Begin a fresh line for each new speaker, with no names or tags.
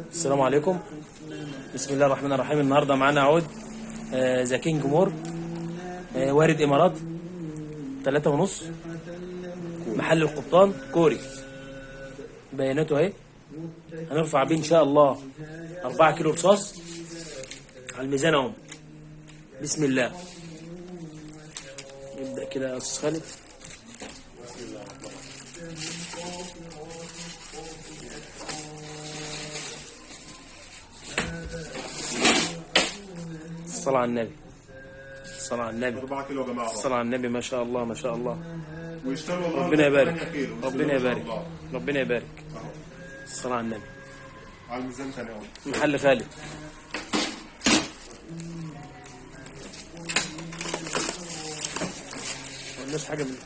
السلام عليكم. بسم الله الرحمن الرحيم. النهارده معانا عود آه، ذا كينج مور آه، وارد إمارات ثلاثة ونص محل القبطان كوري. بياناته أهي. هنرفع بيه إن شاء الله 4 كيلو رصاص. على الميزان أهو. بسم الله. نبدأ كده يا أستاذ خالد. الصلاة على النبي. الصلاة على النبي.
4 كيلو يا جماعة.
الصلاة على النبي ما شاء الله ما شاء الله. ربنا يبارك.
8 كيلو.
ربنا يبارك. ربنا يبارك. الصلاة على النبي.
على الميزان ثاني
محل خالد ما قلناش حاجة من